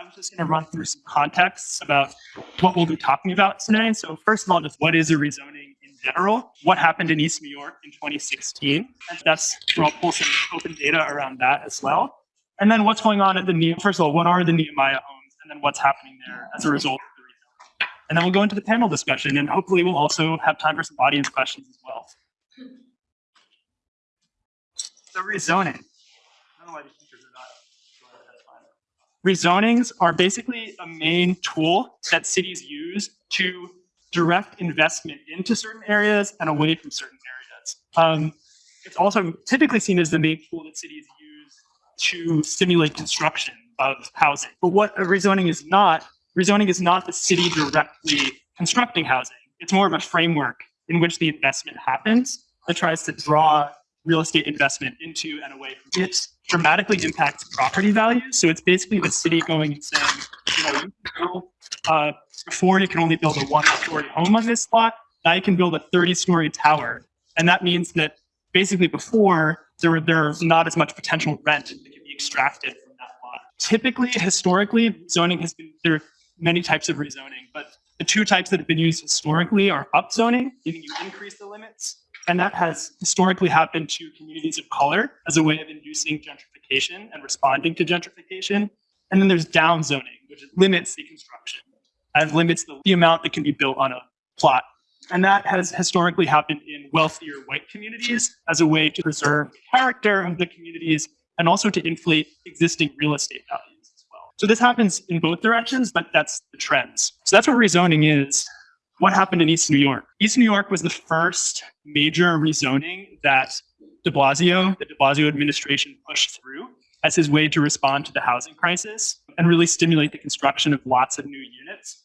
I'm just going to run through some contexts about what we'll be talking about today. So first of all, just what is a rezoning in general? What happened in East New York in 2016? And that's, we'll pull some open data around that as well. And then what's going on at the new, first of all, what are the Nehemiah homes? And then what's happening there as a result of the rezoning? And then we'll go into the panel discussion and hopefully we'll also have time for some audience questions as well. So rezoning. I don't know why these teachers are not. That's fine. Rezonings are basically a main tool that cities use to direct investment into certain areas and away from certain areas. Um, it's also typically seen as the main tool that cities use to stimulate construction of housing. But what a rezoning is not, rezoning is not the city directly constructing housing. It's more of a framework in which the investment happens that tries to draw real estate investment into and away from it dramatically impacts property values. So it's basically the city going and saying, you know, you uh, before you can only build a one story home on this lot, now you can build a 30 story tower. And that means that basically before there were there's not as much potential rent that can be extracted from that lot. Typically, historically, zoning has been there are many types of rezoning, but the two types that have been used historically are upzoning, meaning you increase the limits, and that has historically happened to communities of color as a way of inducing gentrification and responding to gentrification. And then there's downzoning, which limits the construction and limits the, the amount that can be built on a plot. And that has historically happened in wealthier white communities as a way to preserve the character of the communities and also to inflate existing real estate values as well. So this happens in both directions, but that's the trends. So that's what rezoning is what happened in East New York? East New York was the first major rezoning that de Blasio, the de Blasio administration pushed through as his way to respond to the housing crisis and really stimulate the construction of lots of new units.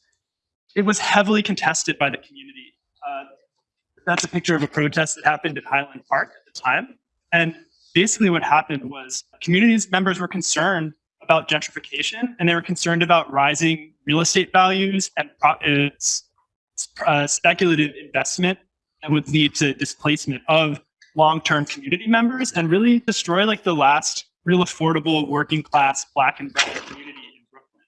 It was heavily contested by the community. Uh, that's a picture of a protest that happened at Highland Park at the time. And basically what happened was communities members were concerned about gentrification and they were concerned about rising real estate values and its uh, speculative investment that would lead to displacement of long-term community members and really destroy like the last real affordable working class black and brown community in Brooklyn.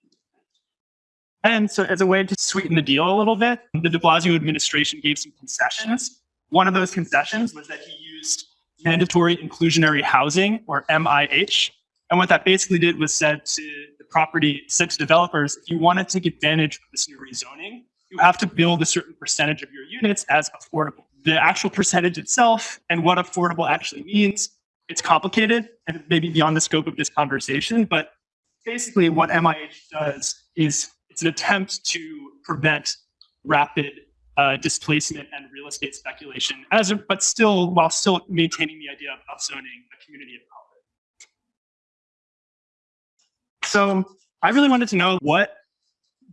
And so as a way to sweeten the deal a little bit, the de Blasio administration gave some concessions. One of those concessions was that he used mandatory inclusionary housing or MIH. And what that basically did was said to the property, said to developers, if you want to take advantage of this new rezoning, you have to build a certain percentage of your units as affordable. The actual percentage itself and what affordable actually means, it's complicated and maybe beyond the scope of this conversation, but basically what MIH does is it's an attempt to prevent rapid uh, displacement and real estate speculation, as a, but still while still maintaining the idea of upzoning a community of color. So I really wanted to know what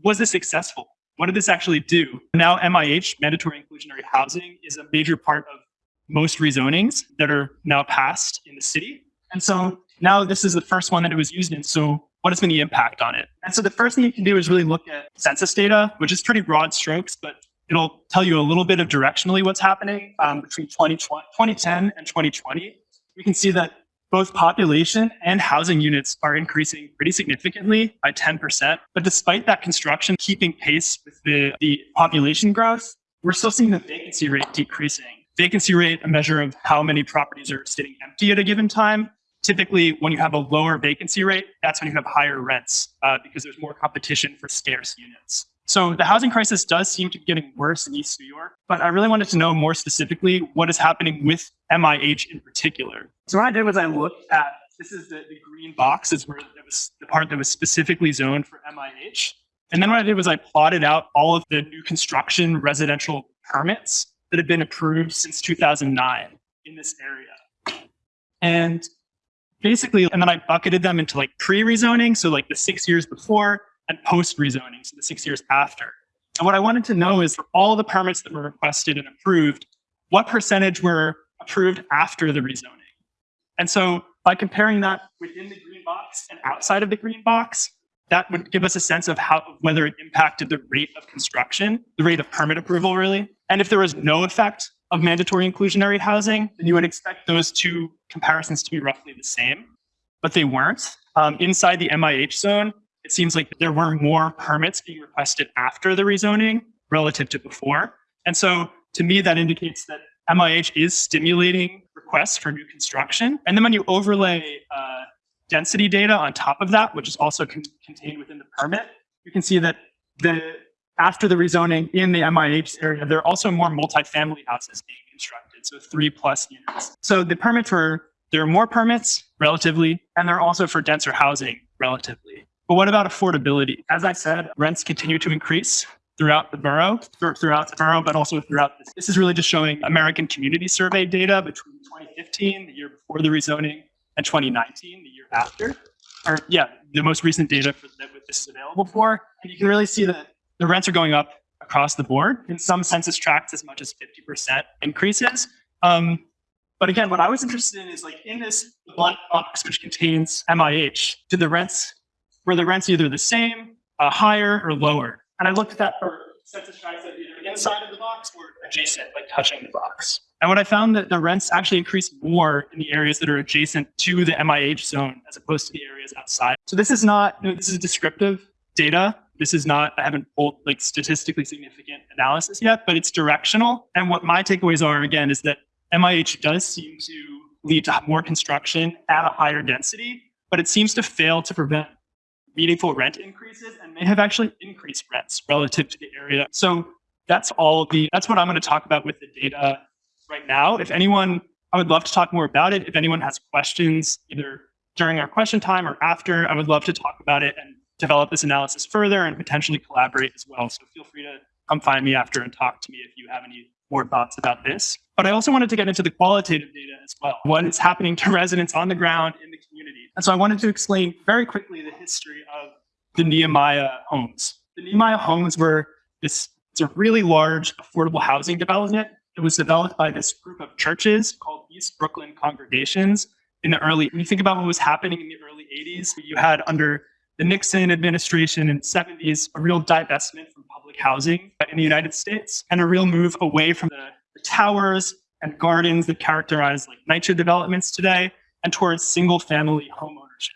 was this successful? What did this actually do? Now MIH, mandatory inclusionary housing, is a major part of most rezonings that are now passed in the city. And so now this is the first one that it was used in. So what has been the impact on it? And so the first thing you can do is really look at census data, which is pretty broad strokes, but it'll tell you a little bit of directionally what's happening um, between 2010 and 2020. We can see that both population and housing units are increasing pretty significantly by 10%. But despite that construction keeping pace with the, the population growth, we're still seeing the vacancy rate decreasing. Vacancy rate, a measure of how many properties are sitting empty at a given time. Typically, when you have a lower vacancy rate, that's when you have higher rents uh, because there's more competition for scarce units. So the housing crisis does seem to be getting worse in East New York, but I really wanted to know more specifically what is happening with MIH in particular. So what I did was I looked at, this is the, the green box, is where it was the part that was specifically zoned for MIH. And then what I did was I plotted out all of the new construction residential permits that have been approved since 2009 in this area. And basically, and then I bucketed them into like pre-rezoning, so like the six years before, and post rezoning, so the six years after. And what I wanted to know is for all the permits that were requested and approved, what percentage were approved after the rezoning? And so by comparing that within the green box and outside of the green box, that would give us a sense of how whether it impacted the rate of construction, the rate of permit approval, really. And if there was no effect of mandatory inclusionary housing, then you would expect those two comparisons to be roughly the same, but they weren't. Um, inside the MIH zone, it seems like there were more permits being requested after the rezoning relative to before. And so to me, that indicates that MIH is stimulating requests for new construction. And then when you overlay uh, density data on top of that, which is also con- contained within the permit, you can see that the after the rezoning in the MIH area, there are also more multifamily houses being constructed, so three plus units. So the permits were there are more permits relatively, and they're also for denser housing relatively. But what about affordability? As I said, rents continue to increase throughout the borough, throughout the borough, but also throughout this. This is really just showing American Community Survey data between 2015, the year before the rezoning, and 2019, the year after. Or yeah, the most recent data for that this is available for. And you can really see that the rents are going up across the board. In some census tracts, as much as 50% increases. Um, but again, what I was interested in is like in this black box, which contains MIH, did the rents, were the rents either the same, uh, higher, or lower? And I looked at that for census tracts that either inside of the box or adjacent, like touching the box. And what I found that the rents actually increase more in the areas that are adjacent to the MIH zone as opposed to the areas outside. So this is not, you know, this is descriptive data. This is not, I haven't pulled like statistically significant analysis yet, but it's directional. And what my takeaways are again is that MIH does seem to lead to more construction at a higher density, but it seems to fail to prevent meaningful rent increases and may have actually increased rents relative to the area. So that's all the, that's what I'm going to talk about with the data right now. If anyone, I would love to talk more about it. If anyone has questions, either during our question time or after, I would love to talk about it and develop this analysis further and potentially collaborate as well. So feel free to come find me after and talk to me if you have any more thoughts about this. But I also wanted to get into the qualitative data as well. What is happening to residents on the ground in the community? And so I wanted to explain very quickly the history of the Nehemiah homes. The Nehemiah homes were this it's a really large affordable housing development. It was developed by this group of churches called East Brooklyn Congregations in the early, when you think about what was happening in the early 80s, you had under the Nixon administration in the 70s a real divestment from public housing in the United States and a real move away from the, the towers and gardens that characterize like NYCHA developments today and towards single family home ownership.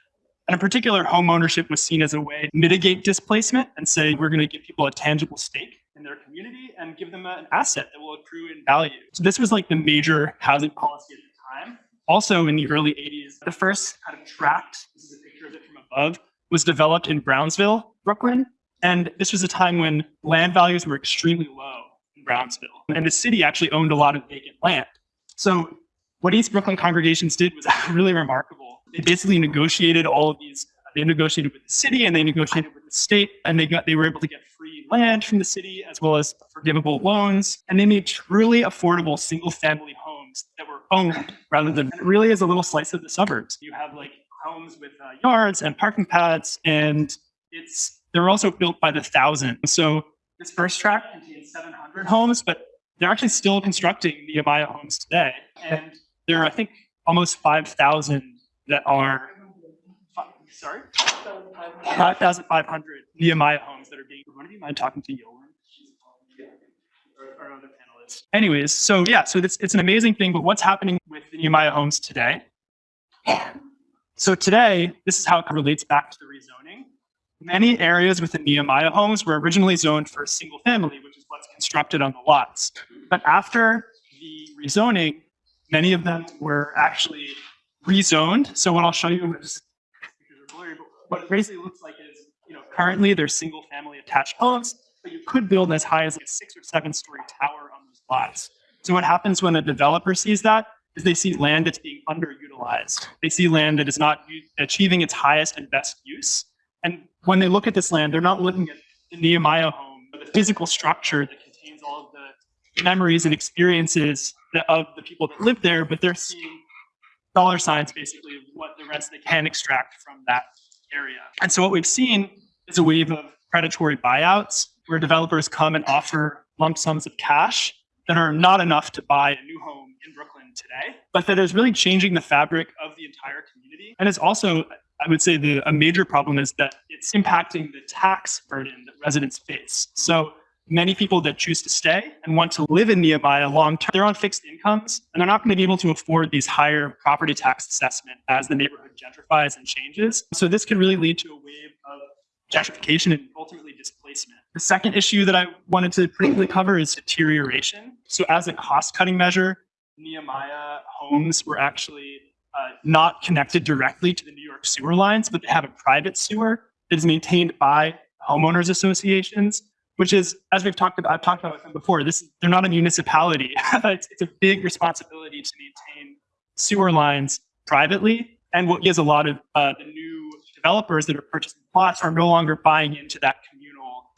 And in particular, home ownership was seen as a way to mitigate displacement and say we're going to give people a tangible stake in their community and give them an asset that will accrue in value. So this was like the major housing policy at the time. Also in the early 80s, the first kind of tract, this is a picture of it from above, was developed in Brownsville, Brooklyn. And this was a time when land values were extremely low in Brownsville. And the city actually owned a lot of vacant land. So what East Brooklyn congregations did was really remarkable. They basically negotiated all of these, they negotiated with the city and they negotiated with the state, and they got they were able to get free land from the city as well as forgivable loans. And they made truly affordable single family homes that were owned rather than really is a little slice of the suburbs. You have like homes with uh, yards and parking pads, and it's they're also built by the thousand. So this first tract contains 700 homes, but they're actually still constructing the Nehemiah homes today, and there are I think almost 5,000 that are. Sorry, 5,500 Nehemiah homes that are being. Would you mind talking to Yolan? Our other panelists. Anyways, so yeah, so it's, it's an amazing thing, but what's happening with the Nehemiah homes today? So today, this is how it relates back to the rezoning. Many areas within Nehemiah homes were originally zoned for a single family, which is what's constructed on the lots. But after the rezoning, many of them were actually rezoned. So what I'll show you is what it basically looks like is, you know, currently they're single family attached homes, but you could build as high as like a six or seven story tower on those lots. So what happens when a developer sees that is they see land that's being underutilized. They see land that is not achieving its highest and best use. And when they look at this land, they're not looking at the Nehemiah home, the physical structure that contains all of the memories and experiences of the people that live there, but they're seeing dollar signs basically of what the rents they can extract from that area. And so what we've seen is a wave of predatory buyouts where developers come and offer lump sums of cash that are not enough to buy a new home in Brooklyn today, but that is really changing the fabric of the entire community. And it's also, I would say, the, a major problem is that it's impacting the tax burden that residents face. So many people that choose to stay and want to live in Nehemiah long term, they're on fixed incomes and they're not going to be able to afford these higher property tax assessment as the neighborhood gentrifies and changes. So this could really lead to a wave of gentrification and ultimately displacement. The second issue that I wanted to briefly cover is deterioration. So as a cost-cutting measure, Nehemiah homes were actually uh, not connected directly to the New York sewer lines, but they have a private sewer that is maintained by homeowners associations, which is, as we've talked about, I've talked about with them before, this they're not a municipality. it's, it's a big responsibility to maintain sewer lines privately. And what gives a lot of uh, the new developers that are purchasing plots are no longer buying into that communal,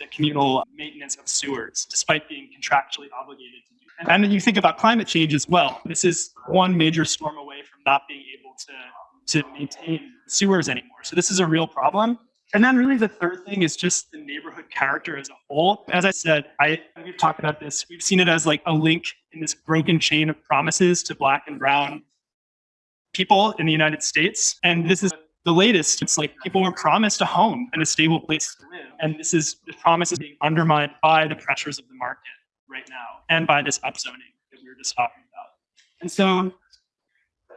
the communal maintenance of sewers, despite being contractually obligated to do. And, and then you think about climate change as well. This is one major storm away from not being able to, to maintain sewers anymore. So this is a real problem. And then really the third thing is just the neighborhood character as a whole. As I said, I we've talked about this. We've seen it as like a link in this broken chain of promises to black and brown people in the United States. And this is the latest. It's like people were promised a home and a stable place to live. And this is the promise is being undermined by the pressures of the market right now and by this upzoning that we were just talking about. And so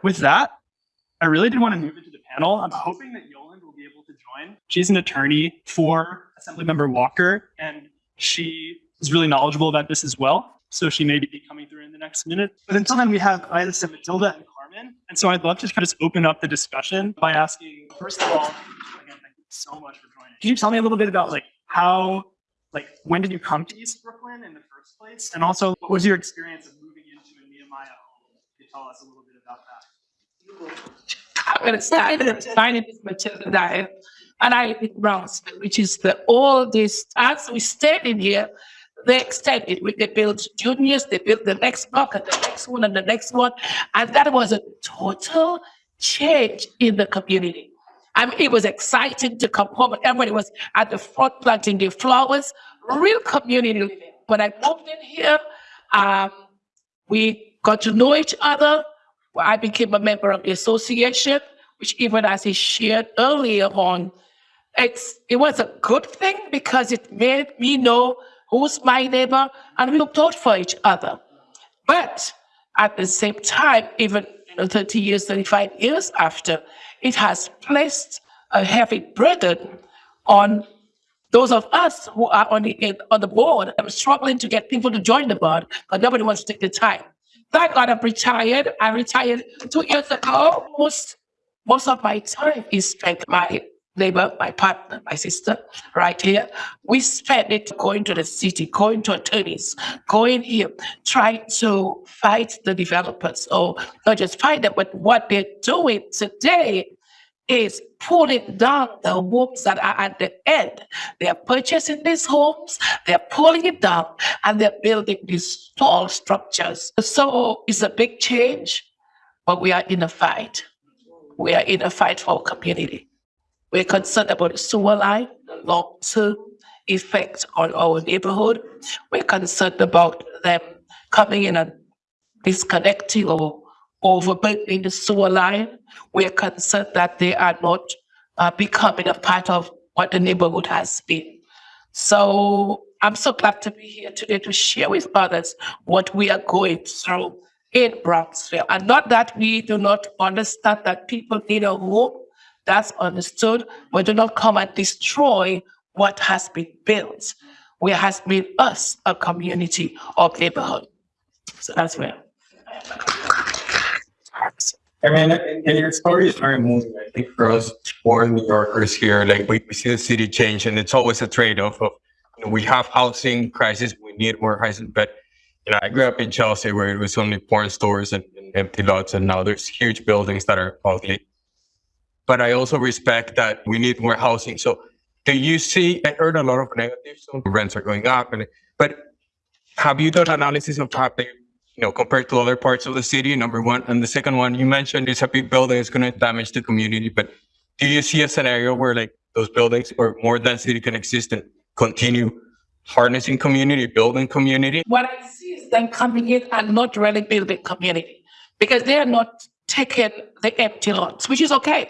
with that, I really did want to move into the panel. I'm hoping that Yolande will be able to join. She's an attorney for Assemblymember Walker, and she is really knowledgeable about this as well. So she may be coming through in the next minute. But until then, we have Iris and Matilda and And so I'd love to kind of open up the discussion by asking, first of all, again, thank you so much for joining. Can you tell me a little bit about like how, like when did you come to East Brooklyn in the first place? And also, what was your experience of moving into a Nehemiah home? Can you tell us a little bit about that? I'm going to start with my name is Matilda Dyer, and I in Brownsville, which is the oldest. As we stayed in here, they extended. We- They built juniors, they built the next block and the next one and the next one. And that was a total change in the community. I mean, it was exciting to come home everybody was at the front planting their flowers, real community living. When I moved in here, um, we got to know each other. I became a member of the association, which even as he shared earlier on, it's, it was a good thing because it made me know who's my neighbor and we looked out for each other. But at the same time, even you know, 30 years, 35 years after, it has placed a heavy burden on those of us who are on the, on the board. I'm struggling to get people to join the board because nobody wants to take the time. Thank God I'm retired. I retired two years ago. Most, most of my time is spent my neighbor, my partner, my sister, right here. We spend it going to the city, going to attorneys, going here, trying to fight the developers, or not just fight them, but what they're doing today is pulling down the homes that are at the end. They are purchasing these homes, they're pulling it down, and they're building these tall structures. So it's a big change, but we are in a fight. We are in a fight for our community. We're concerned about the sewer line, the long-term effect on our neighborhood. We're concerned about them coming in and disconnecting or overburdening the sewer line. We're concerned that they are not uh, becoming a part of what the neighborhood has been. So I'm so glad to be here today to share with others what we are going through in Brownsville. And not that we do not understand that people need a home, that's understood, but do not come and destroy what has been built. Where has made us, a community of neighborhood. So that's where. I mean, and your story is very moving. I think for us born New Yorkers here, like we, we see the city change and it's always a trade-off of, you know, we have housing crisis, we need more housing, but you know, I grew up in Chelsea where it was only porn stores and, and empty lots and now there's huge buildings that are ugly. But I also respect that we need more housing. So do you see, I heard a lot of negatives, so rents are going up and, but have you done analysis of how they, you know, compared to other parts of the city, number one? And the second one, you mentioned it's a big building, it's going to damage the community, but do you see a scenario where like those buildings or more density can exist and continue harnessing community, building community? What I see is them coming in and not really building community because they are not taking the empty lots, which is okay.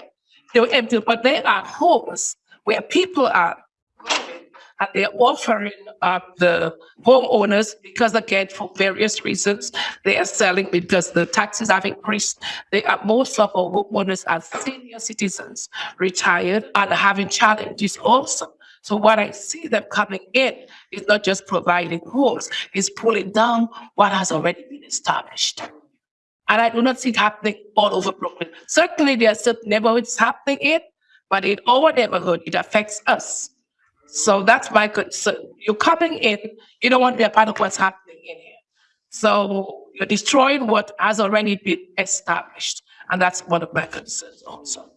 They were empty, but they are homes where people are and they're offering up the homeowners because again, for various reasons, they are selling because the taxes have increased. They are most of our homeowners are senior citizens, retired and having challenges also. So what I see them coming in is not just providing homes, it's pulling down what has already been established. And I do not see it happening all over Brooklyn. Certainly, there are certain neighborhoods happening it, but in our neighborhood, it affects us. So that's my concern. You're coming in, you don't want to be a part of what's happening in here. So you're destroying what has already been established. And that's one of my concerns also.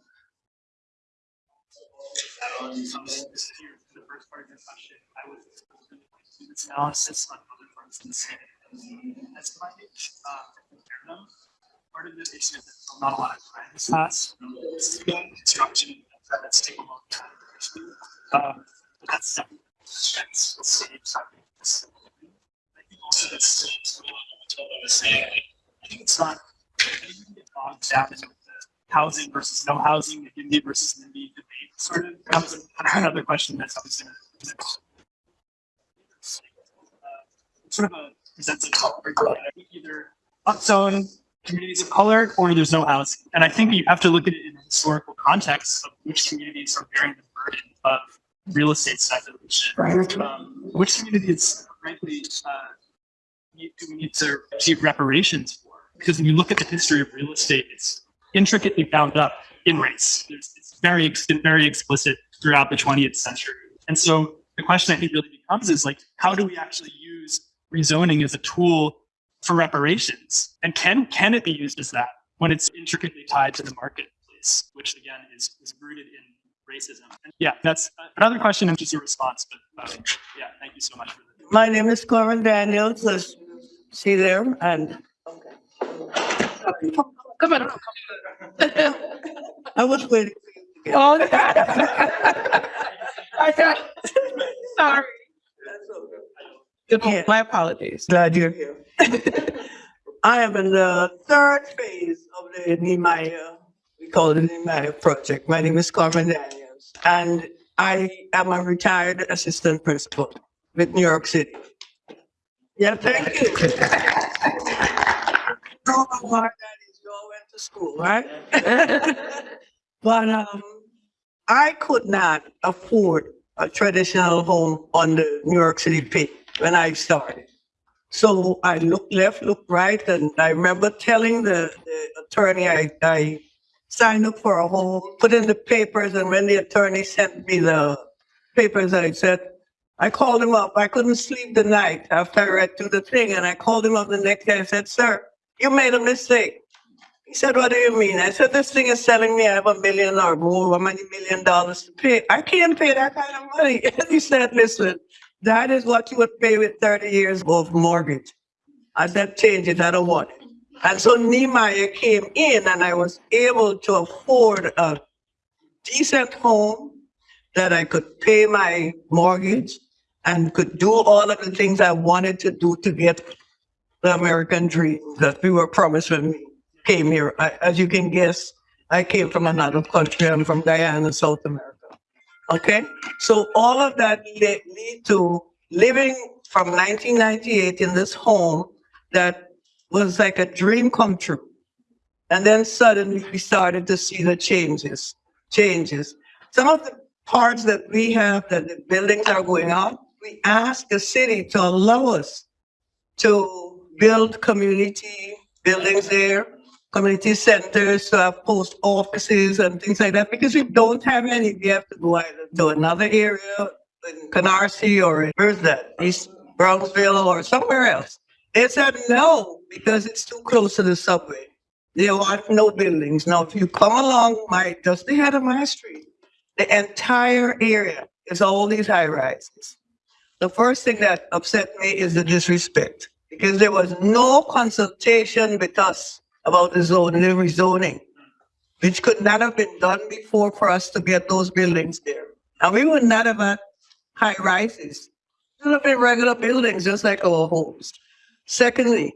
Analysis on other parts of the city. Uh. Part of the issue is not a lot of time has passed. Construction, that's taking a long time. But that's, the something. I think also that's same. I think it's not, I think down the housing versus no housing, the versus NIMBY debate sort of comes another question that's uh, Sort of a presents a color, either upzone communities of color or there's no housing. And I think you have to look at it in a historical context of which communities are bearing the burden of real estate speculation. Um, which communities, frankly, uh, do we need to achieve reparations for? Because when you look at the history of real estate, it's intricately bound up in race. There's, it's very, ex- very explicit throughout the 20th century. And so the question I think really becomes is like, how do we actually use rezoning as a tool for reparations? And can can it be used as that when it's intricately tied to the marketplace, which again is, is rooted in racism? And yeah, that's another question and just a response. But uh, yeah, thank you so much for that. My name is Corin Daniels, as you see there, and Come on. I was waiting. For you. Oh, I got, sorry. Yeah. My apologies. Glad you're here. I am in the third phase of the Nehemiah, we call it the Nehemiah project. My name is Carmen Daniels, and I am a retired assistant principal with New York City. Yeah, thank you. Hard that is. You all went to school, right? But um, I could not afford a traditional home on the New York City pit when I started. So I looked left, looked right, and I remember telling the, the attorney I, I signed up for a home, put in the papers, and when the attorney sent me the papers, I said, I called him up. I couldn't sleep the night after I read through the thing, and I called him up the next day. I said, Sir, you made a mistake. He said, What do you mean? I said, This thing is selling me. I have a million or more, how many million dollars to pay? I can't pay that kind of money. And he said, Listen, that is what you would pay with 30 years of mortgage. I said, Change it. I don't want it. And so Nehemiah came in, and I was able to afford a decent home that I could pay my mortgage and could do all of the things I wanted to do to get the American dream that we were promised when we came here. I, as you can guess, I came from another country. I'm from Guyana, South America. Okay, so all of that led lead to living from 1998 in this home that was like a dream come true. And then suddenly we started to see the changes, changes. Some of the parts that we have that the buildings are going up, we asked the city to allow us to build community buildings there, community centers, to have post offices and things like that, because we don't have any. We have to go either to another area in Canarsie or where's that? East Brownsville or somewhere else. They said no, because it's too close to the subway. They want no buildings. Now, if you come along my, just ahead of my street, the entire area is all these high rises. The first thing that upset me is the disrespect because there was no consultation with us about the zoning, and the rezoning, which could not have been done before for us to get those buildings there. And we would not have had high rises. It would have been regular buildings, just like our homes. Secondly,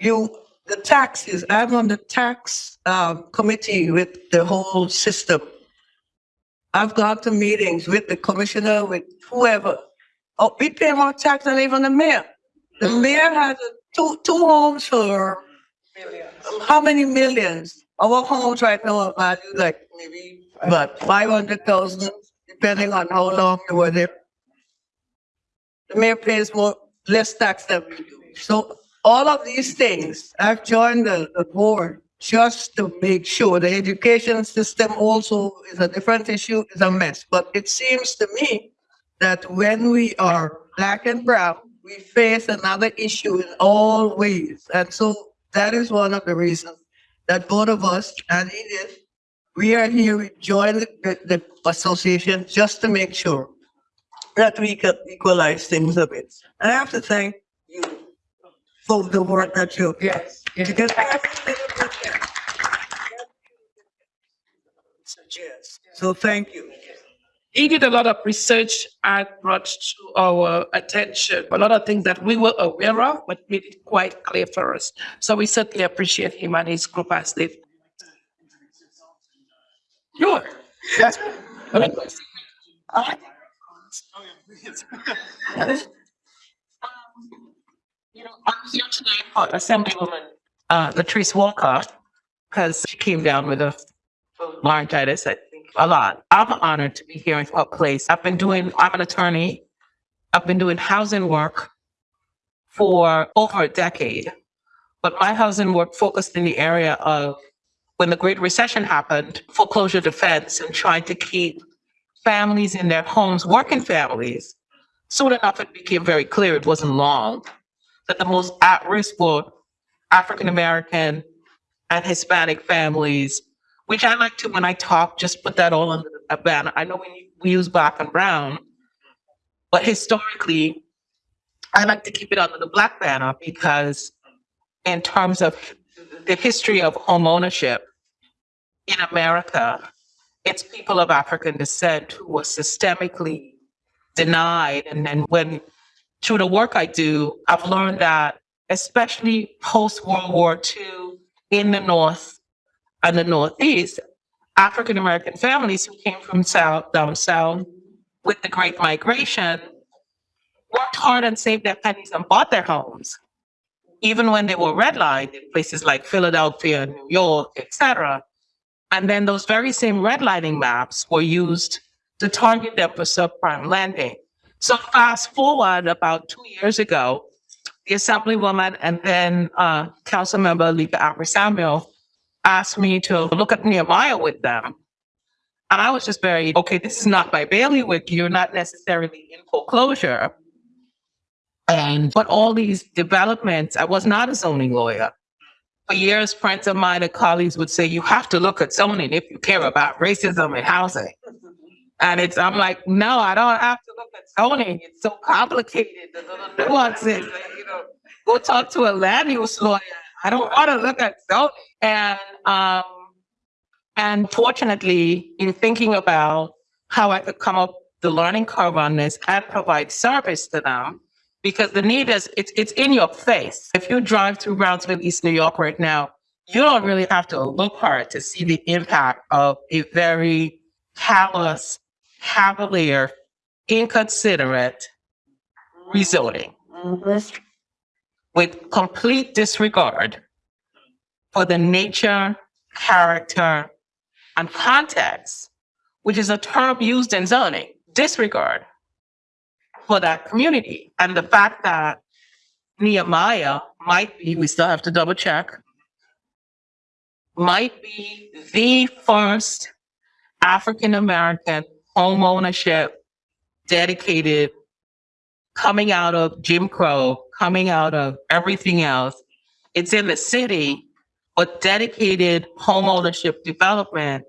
you, the taxes, I'm on the tax uh, committee with the whole system. I've gone to meetings with the commissioner, with whoever. Oh, we pay more tax than even the mayor. The mayor has a- two, two homes for how many millions? Our homes right now are like maybe about five hundred thousand, depending on how long you were there. The mayor pays more, less tax than we do. So all of these things, I've joined the, the board just to make sure the education system also is a different issue, is a mess. But it seems to me that when we are black and brown, we face another issue in all ways. And so that is one of the reasons that both of us and Edith, we are here, we join the, the association just to make sure that we can equalize things a bit. And I have to thank you for the work that you, yes, because you suggest. So thank you. He did a lot of research and brought to our attention a lot of things that we were aware of, but made it quite clear for us. So we certainly appreciate him and his group as they. Sure. Yes. You know, I'm here today for Assemblywoman uh, Latrice Walker because she came down with a laryngitis, I think, a lot. I'm honored to be here in her place. I've been doing, I'm an attorney. I've been doing housing work for over a decade. But my housing work focused in the area of when the Great Recession happened, foreclosure defense and trying to keep families in their homes, working families. Soon enough, it became very clear, it wasn't long, that the most at-risk were African American and Hispanic families, which I like to, when I talk, just put that all under a banner. I know we, we use black and brown, but historically, I like to keep it under the black banner because in terms of the history of home ownership in America, it's people of African descent who were systemically denied. And then when through the work I do, I've learned that, especially post World War II in the North and the Northeast, African American families who came from South, down South with the Great Migration worked hard and saved their pennies and bought their homes, even when they were redlined in places like Philadelphia, New York, etc. And then those very same redlining maps were used to target them for subprime lending. So fast forward about two years ago, the Assemblywoman and then uh, Council Member Alicka Ampry-Samuel asked me to look at Nehemiah with them. And I was just very, okay, this is not my bailiwick. You're not necessarily in foreclosure. And, but all these developments, I was not a zoning lawyer. For years, friends of mine and colleagues would say, you have to look at zoning if you care about racism and housing. And it's, I'm like, no, I don't have to look at zoning. It's so complicated, the little nuances, you know, go talk to a land use lawyer. I don't want to look at zoning. And, um, and fortunately, in thinking about how I could come up the learning curve on this and provide service to them, because the need is, it's, it's in your face. If you drive through Brownsville, East New York right now, you don't really have to look hard to see the impact of a very callous, cavalier, inconsiderate rezoning with complete disregard for the nature, character, and context, which is a term used in zoning, disregard for that community. And the fact that Nehemiah might be, we still have to double check, might be the first African American home ownership dedicated coming out of Jim Crow, coming out of everything else. It's in the city, but dedicated home ownership development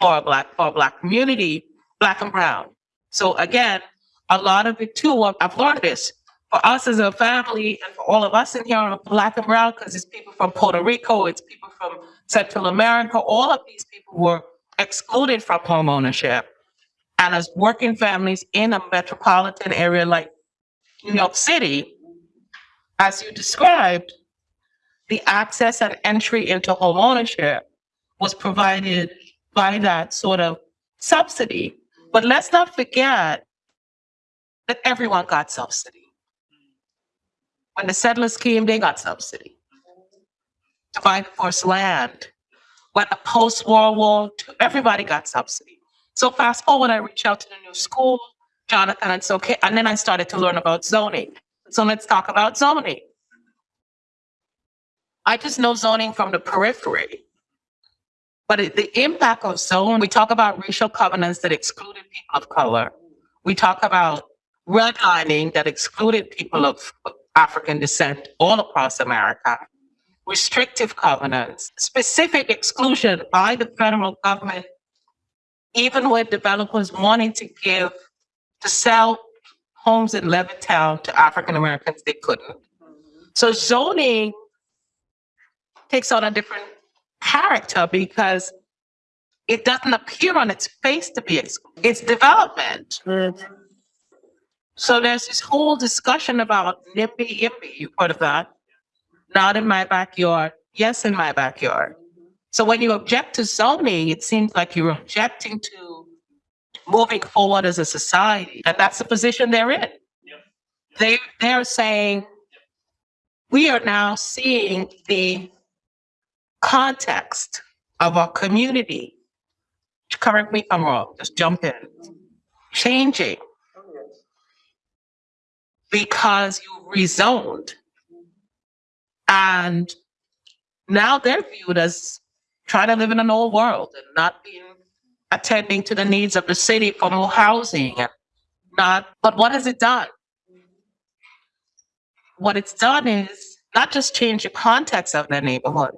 for a black for a black community, black and brown. So again, a lot of it too, I've- learned this. For us as a family and for all of us in here are black and brown, because it's people from Puerto Rico, it's people from Central America, all of these people were excluded from home ownership. And as working families in a metropolitan area like New York City, as you described, the access and entry into home ownership was provided by that sort of subsidy. But let's not forget that everyone got subsidy. When the settlers came, they got subsidy to buy the first land. When the post-World War everybody got subsidy. So fast forward, I reached out to the new school, Jonathan, so, okay, and then I started to learn about zoning. So let's talk about zoning. I just know zoning from the periphery. But it- the impact of zone, we talk about racial covenants that excluded people of color. We talk about redlining that excluded people of African descent all across America. Restrictive covenants, specific exclusion by the federal government, even with developers wanting to give, to sell homes in Levittown to African Americans, they couldn't. So zoning takes on a different character because it doesn't appear on its face to be, ex- it's development. Mm. So there's this whole discussion about NIMBY, YIMBY, you heard of that? Not in my backyard, yes, in my backyard. So when you object to zoning, it seems like you're objecting to moving forward as a society, and that's the position they're in. They, they're saying, we are now seeing the context of our community. Correct me if I'm wrong, just jump in. Changing because you rezoned. And now they're viewed as trying to live in an old world and not being attending to the needs of the city for more housing not but what has it done? What it's done is not just change the context of their neighborhood,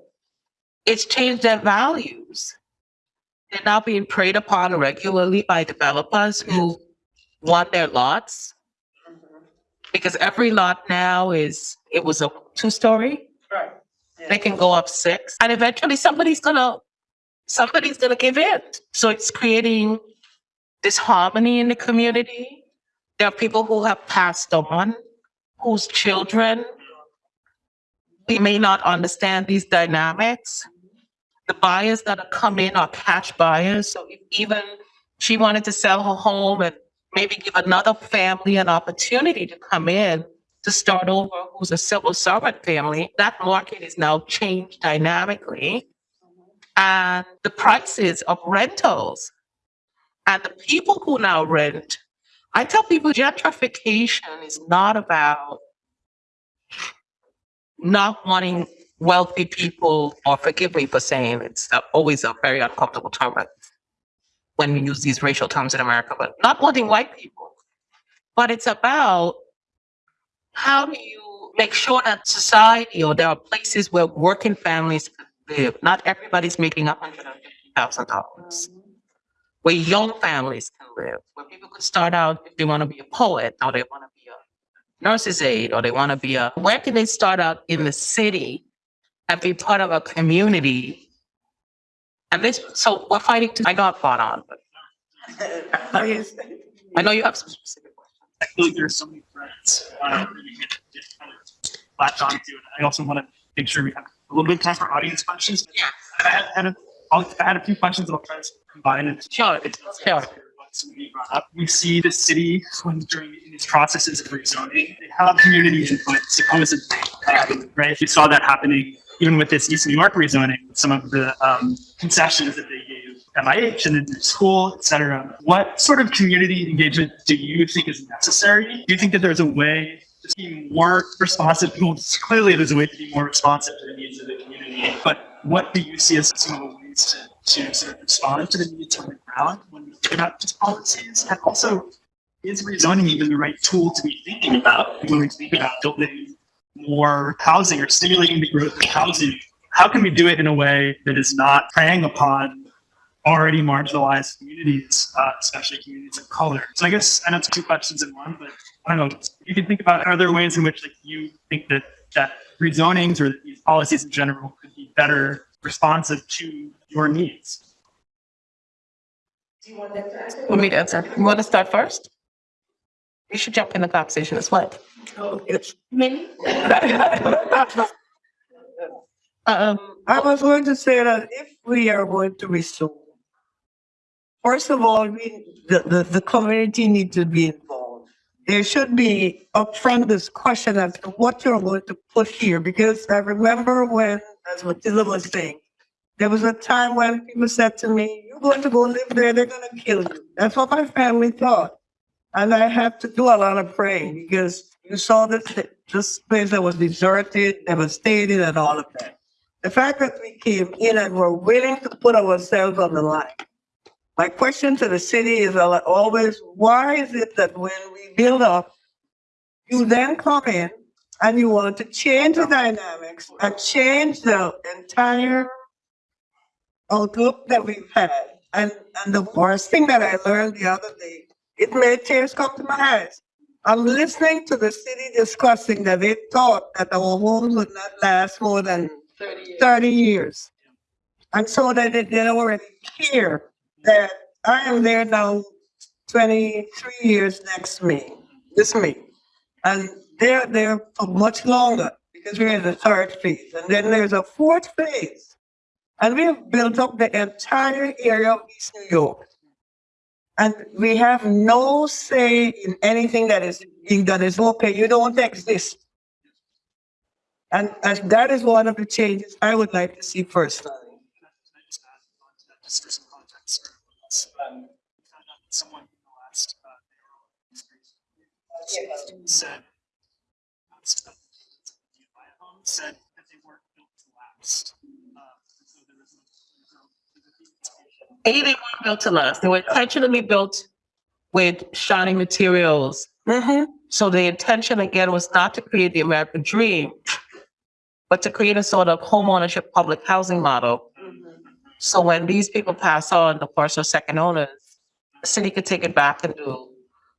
it's changed their values. They're now being preyed upon regularly by developers who want their lots. Because every lot now is it was a two story Right. they can go up six and eventually somebody's gonna somebody's gonna give in. So it's creating disharmony in the community. There are people who have passed on whose children they may not understand these dynamics the buyers that are coming are cash buyers so if even she wanted to sell her home and maybe give another family an opportunity to come in to start over who's a civil servant family, that market is now changed dynamically. And the prices of rentals and the people who now rent, I tell people gentrification is not about not wanting wealthy people, or forgive me for saying it's always a very uncomfortable term when we use these racial terms in America, but not wanting white people. But it's about how do you make sure that society or there are places where working families live? Not everybody's making a hundred and fifty thousand dollars. Where young families can live, where people could start out if they want to be a poet or they want to be a nurse's aide or they want to be a, where can they start out in the city and be part of a community? And this, so we're fighting to, I I've fought on, I know you have some specific questions. I feel like there's so many threads uh, that we could just kind of latch onto. And I also want to make sure we have a little bit of time for audience questions. Yeah. I had, had a, I'll, I had a few questions that I'll try to combine and Sure, sure. we see the city when during these processes of rezoning, they have community input supposedly, um, right? We saw that happening even with this East New York rezoning, some of the um, concessions that they gave MIH and the school, et cetera. What sort of community engagement do you think is necessary? Do you think that there's a way to be more responsive? Well, clearly there's a way to be more responsive to the needs of the community, but what do you see as some of the ways to, to sort of respond to the needs on the ground when we think about just policies? And also, is rezoning even the right tool to be thinking about when we think about building more housing or stimulating the growth of housing? How can we do it in a way that is not preying upon already marginalized communities, uh, especially communities of color? So I guess I know it's two questions in one, but I don't know. You can think about are there ways in which like you think that that rezonings or these policies in general could be better responsive to your needs? Do you want me to answer? You want to start first? You should jump in the conversation as well. Me? Um, I was going to say that if we are going to restore, first of all, we, the, the, the community needs to be involved. There should be upfront discussion as to what you're going to put here, because I remember when, as Matilda was saying, There was a time when people said to me, you're going to go live there, they're gonna kill you. That's what my family thought. And I had to do a lot of praying because you saw this, this place that was deserted, devastated and all of that. The fact that we came in and were willing to put ourselves on the line. My question to the city is always, why is it that when we build up, you then come in and you want to change the dynamics and change the entire uh, outlook that we've had. And, and the worst thing that I learned the other day, it made tears come to my eyes. I'm listening to the city discussing that they thought that our homes would not last more than thirty years. And so that they, they already hear that I am there now twenty-three years next May, this May. And they're there for much longer because we're in the third phase. And then there's a fourth phase. And we have built up the entire area of East New York. And we have no say in anything that is being done. It's okay, you don't exist. And, that is one of the changes I would like to see. Um, that last, uh, said, said that they weren't built to last. 81 built to last. They were intentionally built with shiny materials. Mm-hmm. So the intention again was not to create the American dream, but to create a sort of homeownership public housing model. So when these people pass on, the first or second owners, the city could take it back and do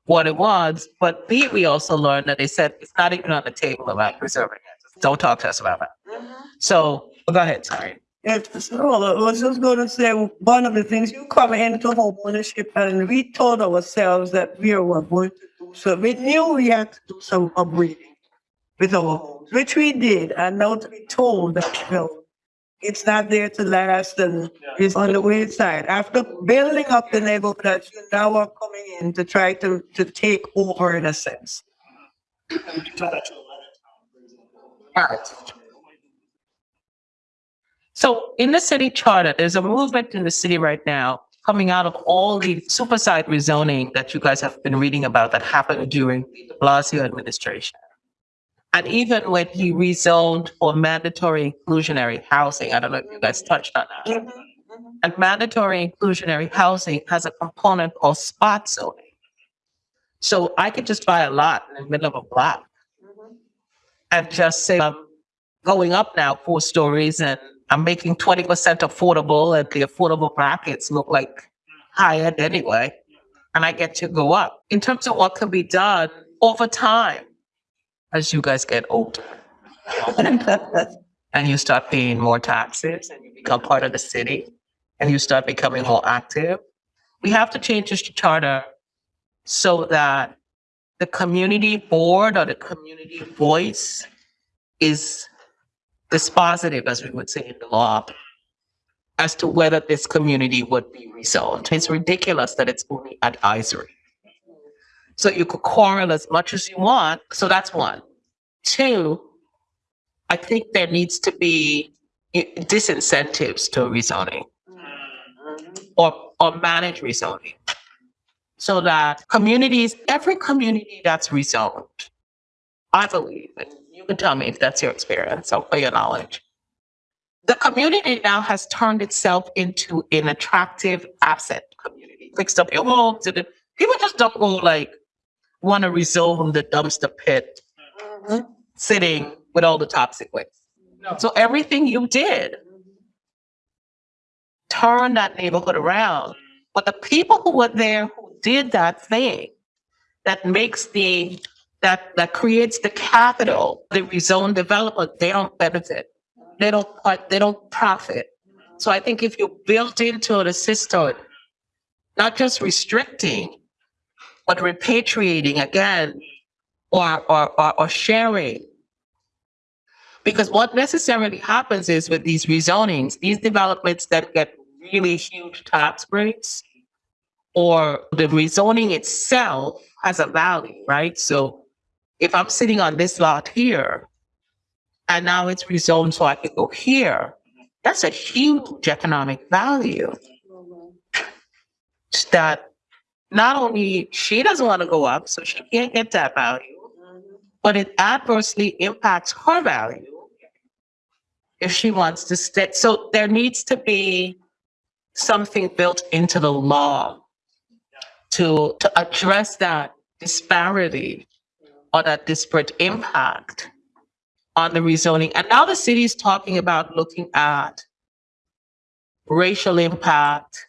what it was. But B, we also learned that they said it's not even on the table about preserving it. Don't talk to us about that. Mm-hmm. So well, go ahead. Sorry. It's, well, I was just going to say, one of the things, you come into home ownership and we told ourselves that we were going to do so. We knew we had to do some upgrading with our homes, which we did. And now to be told that, you know, it's not there to last and it's on the wayside. After building up the neighborhood, that you now are coming in to try to, to take over in a sense. And we took that to 11 All right. So in the city charter, there's a movement in the city right now coming out of all the supersite rezoning that you guys have been reading about that happened during de Blasio administration. And even when he rezoned for mandatory inclusionary housing, I don't know if you guys touched on that. Mm-hmm, mm-hmm. And mandatory inclusionary housing has a component called spot zoning. So I could just buy a lot in the middle of a block mm-hmm. and just say, I'm going up now four stories and I'm making twenty percent affordable and the affordable brackets look like high-end anyway. And I get to go up. In terms of what can be done over time as you guys get older. And you start paying more taxes and you become part of the city and you start becoming more active. We have to change this charter so that the community board or the community voice is dispositive, as we would say in the law, as to whether this community would be rezoned. It's ridiculous that it's only advisory. So you could quarrel as much as you want. So that's one. Two, I think there needs to be disincentives to rezoning or, or manage rezoning. So that communities, every community that's rezoned, I believe, and you can tell me if that's your experience or your knowledge. The community now has turned itself into an attractive asset community. Fixed up your homes, and people just don't go like want to rezone the dumpster pit, mm-hmm. sitting with all the toxic waste. So everything you did turned that neighborhood around. Mm-hmm. But the people who were there who did that thing, that makes the that that creates the capital, the rezone development, they don't benefit. They don't they don't profit. So I think if you built into the system, not just restricting, but repatriating again, or or or, or sharing. Because what necessarily happens is with these rezonings, these developments that get really huge tax breaks, or the rezoning itself has a value, right? So if I'm sitting on this lot here, and now it's rezoned so I can go here, That's a huge economic value that not only she doesn't want to go up, so she can't get that value, but it adversely impacts her value if she wants to stay. So there needs to be something built into the law to, to address that disparity or that disparate impact on the rezoning. And now the city is talking about looking at racial impact,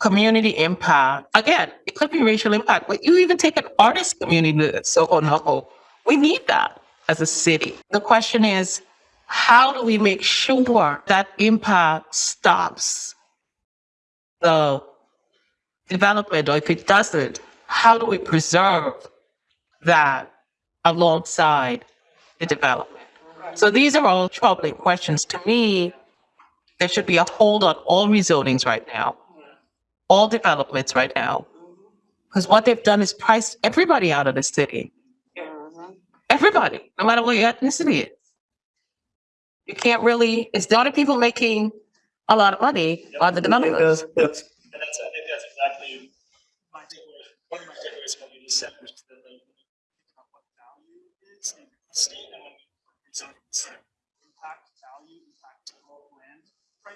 community impact. Again, it could be racial impact, but you even take an artist community so no, we need that as a city. The question is, how do we make sure that impact stops the development, or if it doesn't, how do we preserve that alongside the development? So these are all troubling questions. To me, there should be a hold on all rezonings right now, all developments right now. Because what they've done is price everybody out of the city. Mm-hmm. Everybody, no matter what your ethnicity is. You can't really, it's the only people making a lot of money are the developers. And that's, I think that's exactly my takeaway, one of my takeaways from what you just said, which is that the, about what value is in the state and when we zone impact value, impact total land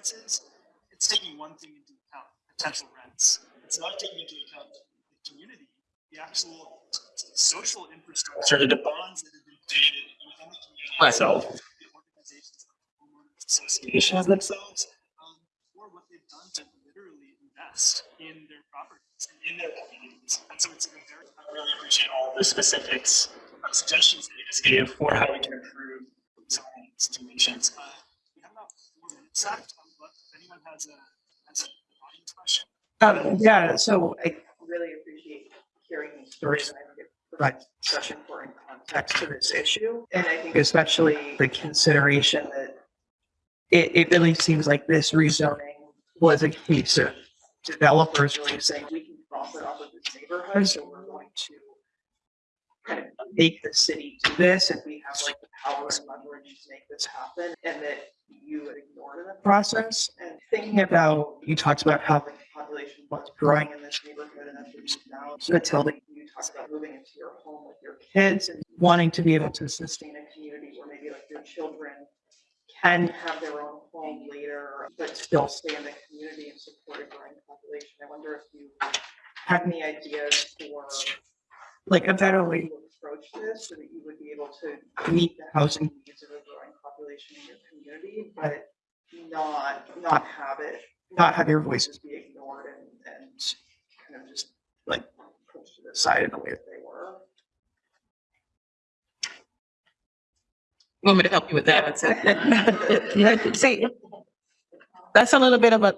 prices, it's taking one thing into account, potential rents. It's not taking into account the community, the actual social infrastructure, the bonds that have been created within the community itself, the organizations, the homeowners associations themselves, um, or what they've done to literally invest in their properties and in their communities. And so it's a very, I really appreciate all the specifics, uh, suggestions that you just gave for how we can improve zoning situations. Uh, we have about four minutes left. Anyone has a, has question. Um, yeah, so I really appreciate hearing these stories I it provides such important context to this issue. And I think especially the consideration that it, it really seems like this rezoning was a case of developers really saying, we can profit off of this neighborhood, so we're going to kind of make the city do this and we have like the power and leverage to make this happen and that you ignored in the process. And thinking about, you talked about how the population was growing in this neighborhood and that's now. So Matilda, you talked about moving into your home with your kids and wanting to be able to sustain a community where maybe like your children can have their own home later, but still stay in the community and support a growing population. I wonder if you have any ideas for like a better way to approach this so that you would be able to meet the housing needs of a growing population in your community, but not, not have it, not have your voices be ignored and, and kind of just like pushed to the side in the way that they were. You want me to help you with that? See, that's a little bit of a,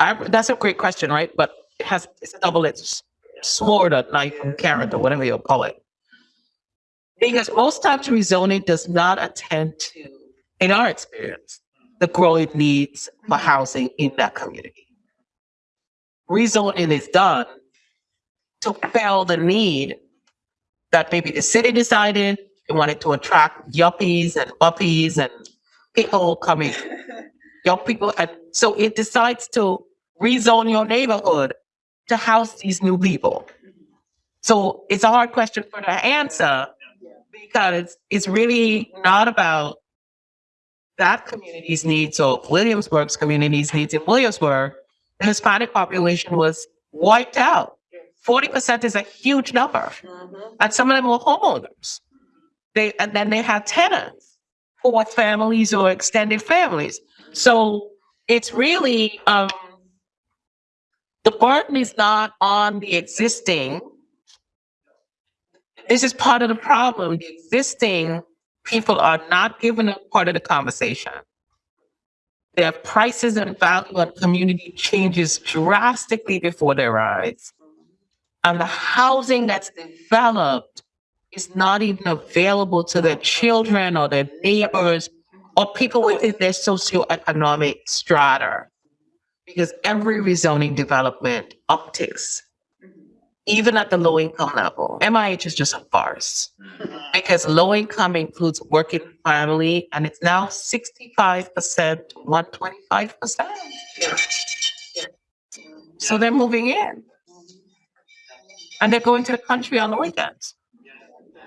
I, that's a great question, right? But it has, it's a double-edged sword or knife or carrot or whatever you'll call it. Because most times rezoning does not attend to, in our experience, the growing needs for housing in that community. Rezoning is done to fill the need that maybe the city decided they wanted to attract yuppies and uppies and people coming, young people. And so it decides to rezone your neighborhood to house these new people. So it's a hard question for the answer because it's really not about that community's needs or Williamsburg's community's needs. In Williamsburg, the Hispanic population was wiped out. Forty percent is a huge number. And some of them were homeowners. They, and then they had tenants who were families or extended families. So it's really, um, the burden is not on the existing. This is part of the problem. The existing people are not given a part of the conversation. Their prices and value and community changes drastically before their eyes. And the housing that's developed is not even available to their children or their neighbors or people within their socioeconomic strata. Because every rezoning development upticks even at the low income level, MIH is just a farce. Mm-hmm. Because low income includes working family and it's now sixty-five percent, one twenty-five percent. So they're moving in. And they're going to the country on the weekends.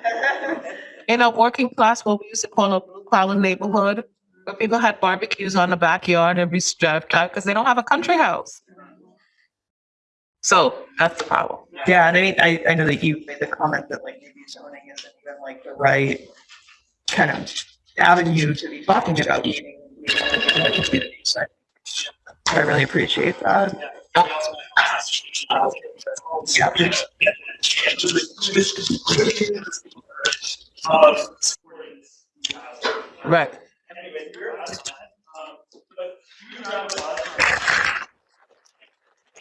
In a working class, what we used to call a blue collar neighborhood, where people had barbecues on the backyard every drive time because they don't have a country house. So that's the problem. Yeah, and I, I, I know that you made the comment that like maybe zoning isn't even like the right kind of avenue to be talking about meeting. you know, in the community. So I really appreciate that. Right bigger. I don't. Um, but you have a lot